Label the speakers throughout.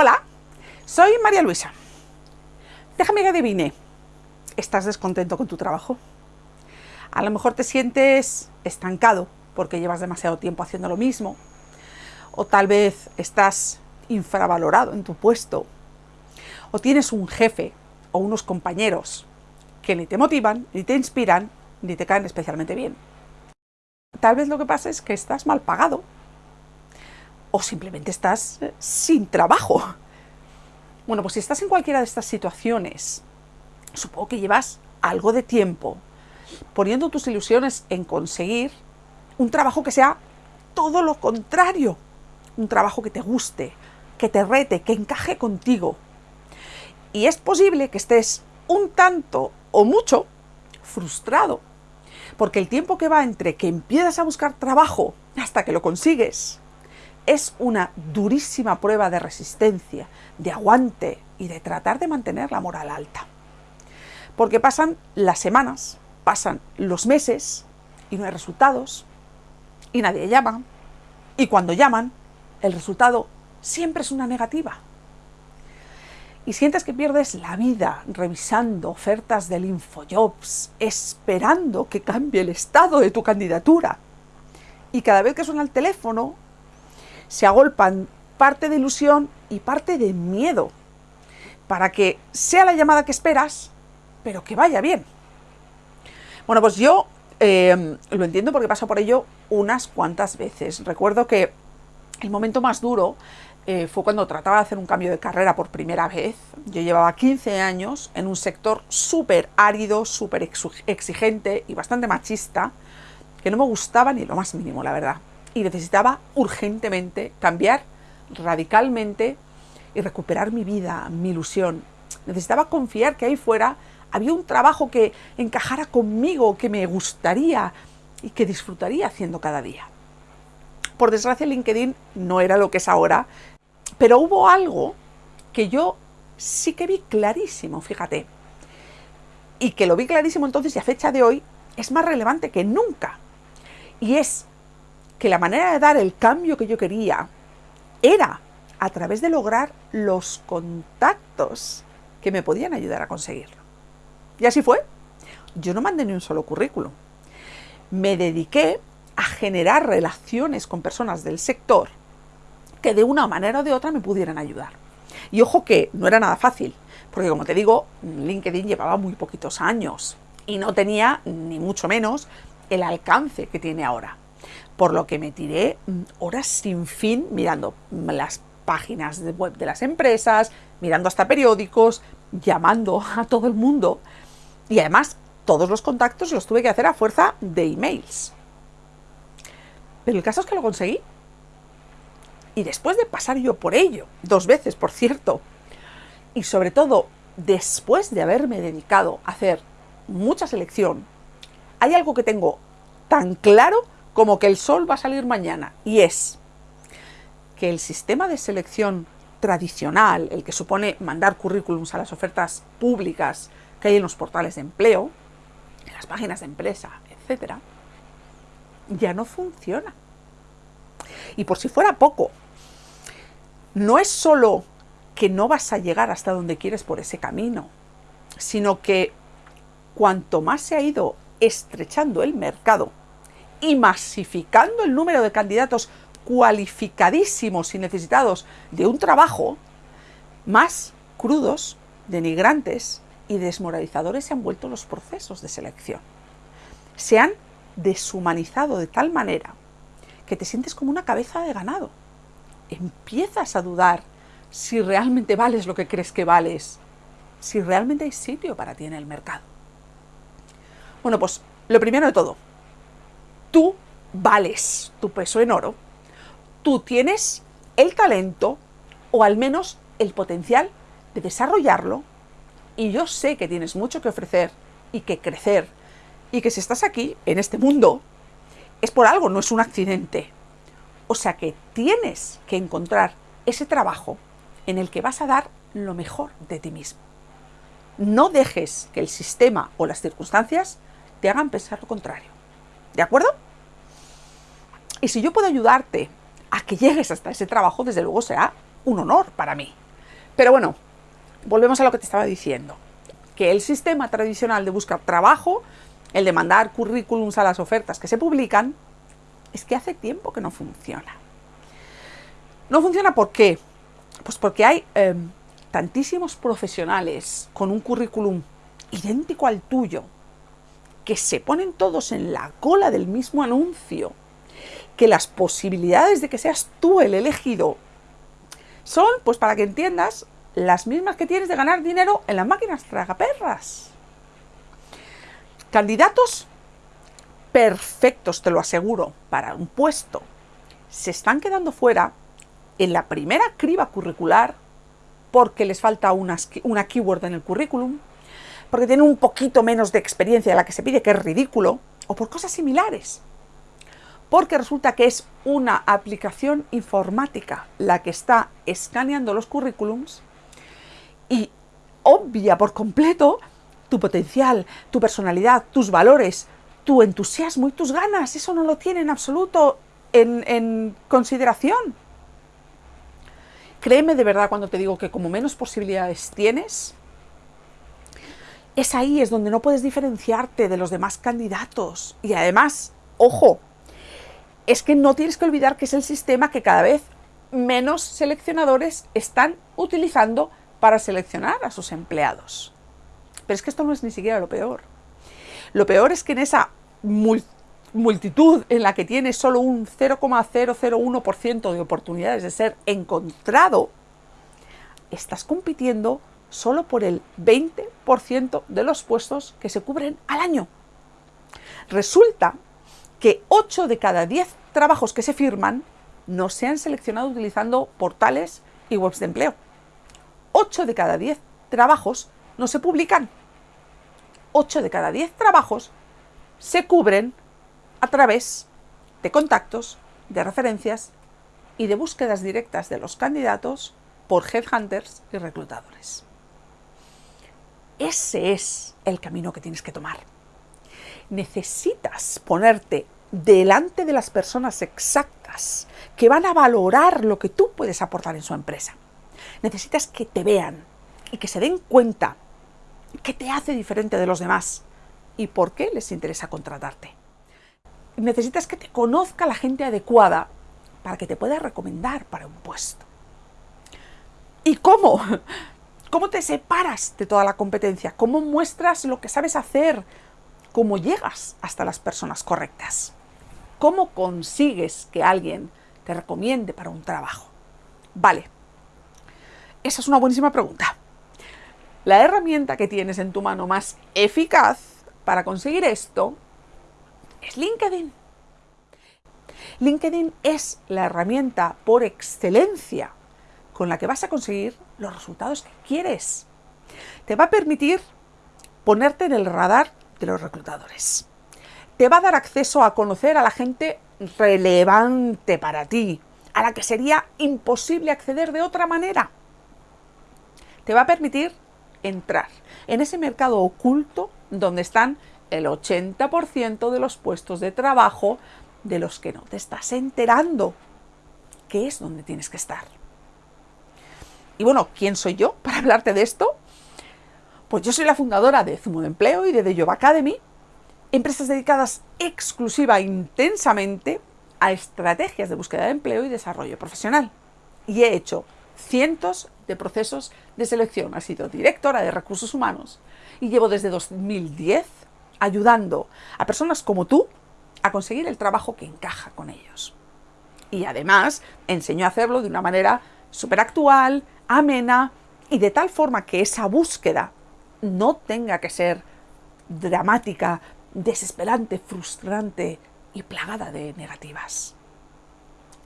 Speaker 1: Hola, soy María Luisa. Déjame que adivine. ¿Estás descontento con tu trabajo? A lo mejor te sientes estancado porque llevas demasiado tiempo haciendo lo mismo. O tal vez estás infravalorado en tu puesto. O tienes un jefe o unos compañeros que ni te motivan, ni te inspiran, ni te caen especialmente bien. Tal vez lo que pasa es que estás mal pagado o simplemente estás eh, sin trabajo. Bueno, pues si estás en cualquiera de estas situaciones, supongo que llevas algo de tiempo poniendo tus ilusiones en conseguir un trabajo que sea todo lo contrario. Un trabajo que te guste, que te rete, que encaje contigo. Y es posible que estés un tanto o mucho frustrado, porque el tiempo que va entre que empiezas a buscar trabajo hasta que lo consigues es una durísima prueba de resistencia, de aguante y de tratar de mantener la moral alta. Porque pasan las semanas, pasan los meses y no hay resultados y nadie llama y cuando llaman el resultado siempre es una negativa. Y sientes que pierdes la vida revisando ofertas del InfoJobs, esperando que cambie el estado de tu candidatura. Y cada vez que suena el teléfono, se agolpan parte de ilusión y parte de miedo para que sea la llamada que esperas, pero que vaya bien. Bueno, pues yo eh, lo entiendo porque paso por ello unas cuantas veces. Recuerdo que el momento más duro eh, fue cuando trataba de hacer un cambio de carrera por primera vez. Yo llevaba 15 años en un sector súper árido, súper exigente y bastante machista, que no me gustaba ni lo más mínimo, la verdad y necesitaba urgentemente cambiar radicalmente y recuperar mi vida, mi ilusión. Necesitaba confiar que ahí fuera había un trabajo que encajara conmigo, que me gustaría y que disfrutaría haciendo cada día. Por desgracia LinkedIn no era lo que es ahora, pero hubo algo que yo sí que vi clarísimo, fíjate. Y que lo vi clarísimo entonces y a fecha de hoy es más relevante que nunca. Y es que la manera de dar el cambio que yo quería era a través de lograr los contactos que me podían ayudar a conseguirlo. Y así fue. Yo no mandé ni un solo currículum. Me dediqué a generar relaciones con personas del sector que de una manera o de otra me pudieran ayudar. Y ojo que no era nada fácil, porque como te digo, LinkedIn llevaba muy poquitos años y no tenía ni mucho menos el alcance que tiene ahora por lo que me tiré mm, horas sin fin mirando las páginas de web de las empresas, mirando hasta periódicos, llamando a todo el mundo. Y además, todos los contactos los tuve que hacer a fuerza de emails. Pero el caso es que lo conseguí. Y después de pasar yo por ello, dos veces, por cierto, y sobre todo después de haberme dedicado a hacer mucha selección, hay algo que tengo tan claro como que el sol va a salir mañana, y es que el sistema de selección tradicional, el que supone mandar currículums a las ofertas públicas que hay en los portales de empleo, en las páginas de empresa, etc., ya no funciona. Y por si fuera poco, no es solo que no vas a llegar hasta donde quieres por ese camino, sino que cuanto más se ha ido estrechando el mercado, y masificando el número de candidatos cualificadísimos y necesitados de un trabajo, más crudos, denigrantes y desmoralizadores se han vuelto los procesos de selección. Se han deshumanizado de tal manera que te sientes como una cabeza de ganado. Empiezas a dudar si realmente vales lo que crees que vales, si realmente hay sitio para ti en el mercado. Bueno, pues lo primero de todo, tú vales tu peso en oro. Tú tienes el talento o al menos el potencial de desarrollarlo y yo sé que tienes mucho que ofrecer y que crecer y que si estás aquí, en este mundo, es por algo, no es un accidente. O sea que tienes que encontrar ese trabajo en el que vas a dar lo mejor de ti mismo. No dejes que el sistema o las circunstancias te hagan pensar lo contrario. ¿De acuerdo? Y si yo puedo ayudarte a que llegues hasta ese trabajo, desde luego será un honor para mí. Pero bueno, volvemos a lo que te estaba diciendo, que el sistema tradicional de buscar trabajo, el de mandar currículums a las ofertas que se publican, es que hace tiempo que no funciona. No funciona ¿por qué? Pues porque hay em, tantísimos profesionales con un currículum idéntico al tuyo, que se ponen todos en la cola del mismo anuncio, que las posibilidades de que seas tú el elegido son, pues para que entiendas, las mismas que tienes de ganar dinero en las máquinas tragaperras. Candidatos perfectos, te lo aseguro, para un puesto, se están quedando fuera en la primera criba curricular porque les falta una, keyword en el currículum, porque tienen un poquito menos de experiencia de la que se pide, que es ridículo, o por cosas similares. Porque resulta que es una aplicación informática la que está escaneando los currículums y obvia por completo tu potencial, tu personalidad, tus valores, tu entusiasmo y tus ganas. Eso no lo tiene en absoluto en, en consideración. Créeme de verdad cuando te digo que como menos posibilidades tienes, es ahí, es donde no puedes diferenciarte de los demás candidatos. Y además, ojo, es que no tienes que olvidar que es el sistema que cada vez menos seleccionadores están utilizando para seleccionar a sus empleados. Pero es que esto no es ni siquiera lo peor. Lo peor es que en esa multitud en la que tienes solo un 0,001% de oportunidades de ser encontrado, estás compitiendo solo por el 20% de los puestos que se cubren al año. Resulta que 8 de cada 10 trabajos que se firman no se han seleccionado utilizando portales y webs de empleo. 8 de cada 10 trabajos no se publican. 8 de cada 10 trabajos se cubren a través de contactos, de referencias y de búsquedas directas de los candidatos por headhunters y reclutadores. Ese es el camino que tienes que tomar. Necesitas ponerte delante de las personas exactas que van a valorar lo que tú puedes aportar en su empresa. Necesitas que te vean y que se den cuenta qué te hace diferente de los demás y por qué les interesa contratarte. Necesitas que te conozca la gente adecuada para que te pueda recomendar para un puesto. ¿Y cómo? ¿Cómo te separas de toda la competencia? ¿Cómo muestras lo que sabes hacer? ¿Cómo llegas hasta las personas correctas? ¿Cómo consigues que alguien te recomiende para un trabajo? Vale, esa es una buenísima pregunta. La herramienta que tienes en tu mano más eficaz para conseguir esto es LinkedIn. LinkedIn es la herramienta por excelencia con la que vas a conseguir los resultados que quieres. Te va a permitir ponerte en el radar de los reclutadores. Te va a dar acceso a conocer a la gente relevante para ti, a la que sería imposible acceder de otra manera. Te va a permitir entrar en ese mercado oculto donde están el 80% de los puestos de trabajo de los que no te estás enterando, que es donde tienes que estar. Y bueno, ¿quién soy yo para hablarte de esto? Pues yo soy la fundadora de Zumo de Empleo y de The Job Academy, empresas dedicadas exclusiva intensamente a estrategias de búsqueda de empleo y desarrollo profesional. Y he hecho cientos de procesos de selección. He sido directora de recursos humanos y llevo desde 2010 ayudando a personas como tú a conseguir el trabajo que encaja con ellos. Y además enseño a hacerlo de una manera súper actual, amena y de tal forma que esa búsqueda no tenga que ser dramática, desesperante, frustrante y plagada de negativas.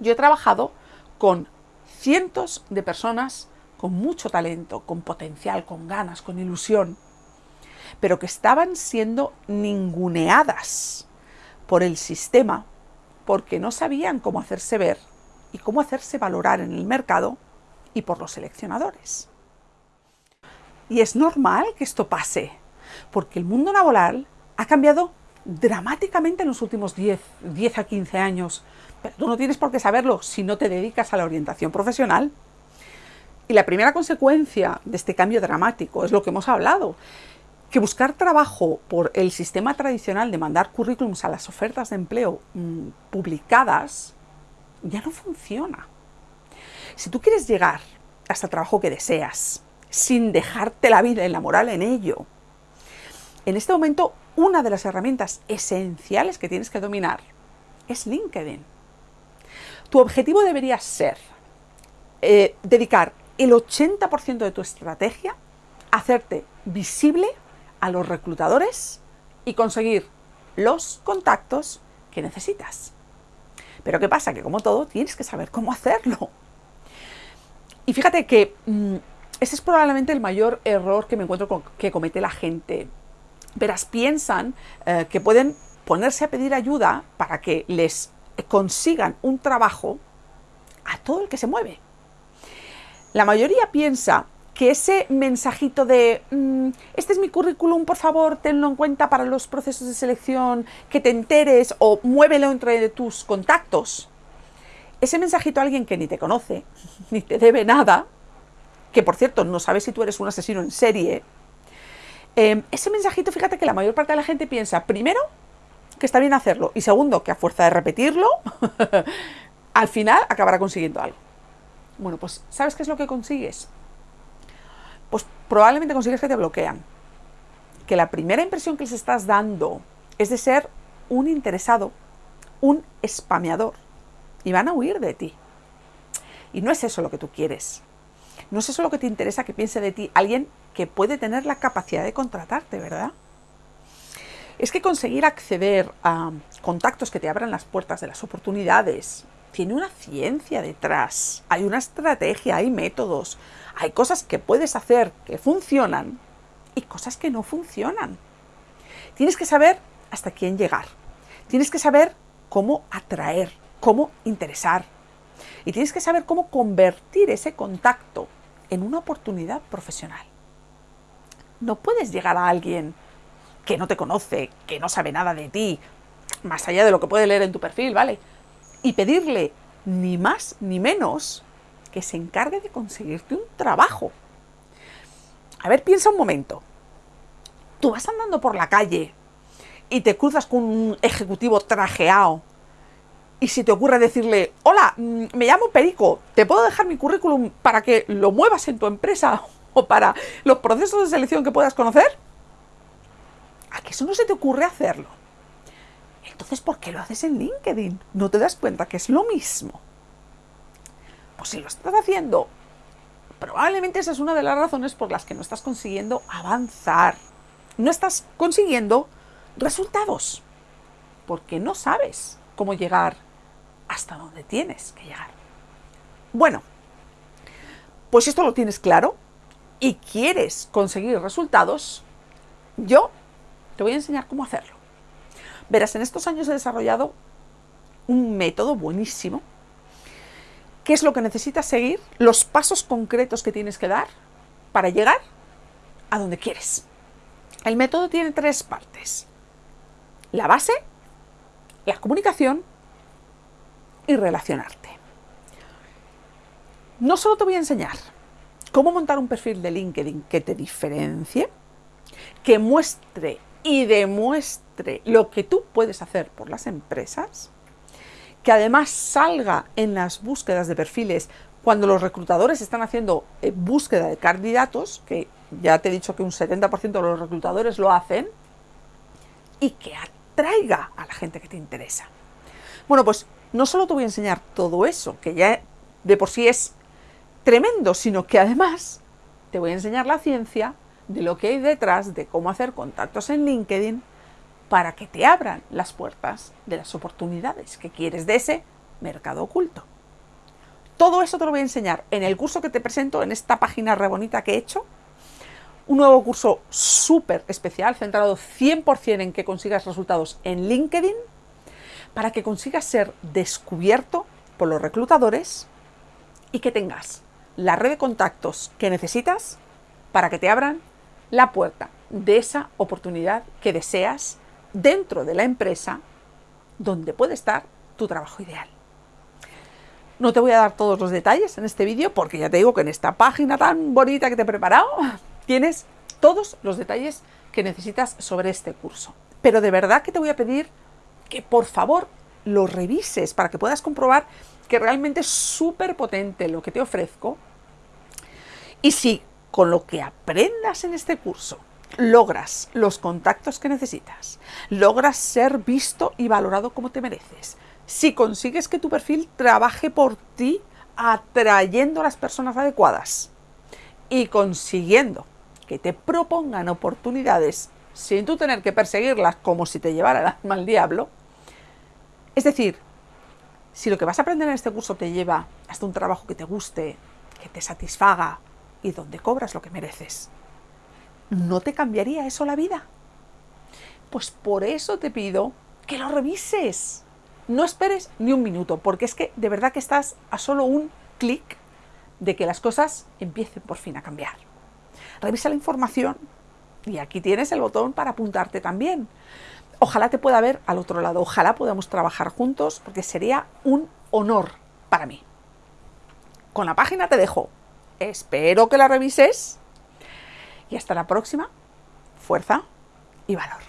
Speaker 1: Yo he trabajado con cientos de personas con mucho talento, con potencial, con ganas, con ilusión, pero que estaban siendo ninguneadas por el sistema porque no sabían cómo hacerse ver y cómo hacerse valorar en el mercado y por los seleccionadores. Y es normal que esto pase, porque el mundo laboral ha cambiado dramáticamente en los últimos 10, 10 a 15 años. Pero tú no tienes por qué saberlo si no te dedicas a la orientación profesional. Y la primera consecuencia de este cambio dramático es lo que hemos hablado, que buscar trabajo por el sistema tradicional de mandar currículums a las ofertas de empleo mm, publicadas ya no funciona. Si tú quieres llegar hasta el trabajo que deseas, sin dejarte la vida y la moral en ello, en este momento una de las herramientas esenciales que tienes que dominar es LinkedIn. Tu objetivo debería ser eh, dedicar el 80% de tu estrategia a hacerte visible a los reclutadores y conseguir los contactos que necesitas. Pero ¿qué pasa? Que como todo, tienes que saber cómo hacerlo. Y fíjate que mm, ese es probablemente el mayor error que me encuentro con, que comete la gente. Verás, piensan eh, que pueden ponerse a pedir ayuda para que les consigan un trabajo a todo el que se mueve. La mayoría piensa que ese mensajito de mm, este es mi currículum, por favor, tenlo en cuenta para los procesos de selección, que te enteres o muévelo entre tus contactos. Ese mensajito a alguien que ni te conoce, ni te debe nada, que por cierto no sabe si tú eres un asesino en serie, em, ese mensajito, fíjate que la mayor parte de la gente piensa, primero, que está bien hacerlo, y segundo, que a fuerza de repetirlo, al final acabará consiguiendo algo. Bueno, pues ¿sabes qué es lo que consigues? pues probablemente consigues que te bloquean. Que la primera impresión que les estás dando es de ser un interesado, un spameador. Y van a huir de ti. Y no es eso lo que tú quieres. No es eso lo que te interesa que piense de ti alguien que puede tener la capacidad de contratarte, ¿verdad? Es que conseguir acceder a contactos que te abran las puertas de las oportunidades tiene una ciencia detrás, hay una estrategia, hay métodos, hay cosas que puedes hacer que funcionan y cosas que no funcionan. Tienes que saber hasta quién llegar. Tienes que saber cómo atraer, cómo interesar. Y tienes que saber cómo convertir ese contacto en una oportunidad profesional. No puedes llegar a alguien que no te conoce, que no sabe nada de ti, más allá de lo que puede leer en tu perfil, ¿vale? Y pedirle ni más ni menos que se encargue de conseguirte un trabajo. A ver, piensa un momento. Tú vas andando por la calle y te cruzas con un ejecutivo trajeado y si te ocurre decirle, hola, mm, me llamo Perico, ¿te puedo dejar mi currículum para que lo muevas en tu empresa o para los procesos de selección que puedas conocer? ¿A que eso no se te ocurre hacerlo? Entonces, ¿por qué lo haces en LinkedIn? ¿No te das cuenta que es lo mismo? Pues si lo estás haciendo, probablemente esa es una de las razones por las que no estás consiguiendo avanzar. No estás consiguiendo resultados. Porque no sabes cómo llegar hasta donde tienes que llegar. Bueno, pues esto lo tienes claro y quieres conseguir resultados, yo te voy a enseñar cómo hacerlo. Verás, en estos años he desarrollado un método buenísimo qué es lo que necesitas seguir, los pasos concretos que tienes que dar para llegar a donde quieres. El método tiene tres partes. La base, la comunicación y relacionarte. No solo te voy a enseñar cómo montar un perfil de LinkedIn que te diferencie, que muestre y demuestre lo que tú puedes hacer por las empresas, que además salga en las búsquedas de perfiles cuando los reclutadores están haciendo eh, búsqueda de candidatos, que ya te he dicho que un 70% de los reclutadores lo hacen, y que atraiga a la gente que te interesa. Bueno, pues no solo te voy a enseñar todo eso, que ya de por sí es tremendo, sino que además te voy a enseñar la ciencia de lo que hay detrás de cómo hacer contactos en LinkedIn para que te abran las puertas de las oportunidades que quieres de ese mercado oculto. Todo eso te lo voy a enseñar en el curso que te presento en esta página re bonita que he hecho. Un nuevo curso súper especial, centrado 100% en que consigas resultados en LinkedIn, para que consigas ser descubierto por los reclutadores y que tengas la red de contactos que necesitas para que te abran la puerta de esa oportunidad que deseas dentro de la empresa donde puede estar tu trabajo ideal. No te voy a dar todos los detalles en este vídeo porque ya te digo que en esta página tan bonita que te he preparado tienes todos los detalles que necesitas sobre este curso. Pero de verdad que te voy a pedir que por favor lo revises para que puedas comprobar que realmente es súper potente lo que te ofrezco. Y si con lo que aprendas en este curso logras los contactos que necesitas, logras ser visto y valorado como te mereces, si consigues que tu perfil trabaje por ti atrayendo a las personas adecuadas y consiguiendo que te propongan oportunidades sin tú tener que perseguirlas como si te llevara el alma al diablo, es decir, si lo que vas a aprender en este curso te lleva hasta un trabajo que te guste, que te satisfaga y donde cobras lo que mereces, ¿no te cambiaría eso la vida? Pues por eso te pido que lo revises. No esperes ni un minuto, porque es que de verdad que estás a solo un clic de que las cosas empiecen por fin a cambiar. Revisa la información y aquí tienes el botón para apuntarte también. Ojalá te pueda ver al otro lado, ojalá podamos trabajar juntos, porque sería un honor para mí. Con la página te dejo. Espero que la revises y hasta la próxima. Fuerza y valor.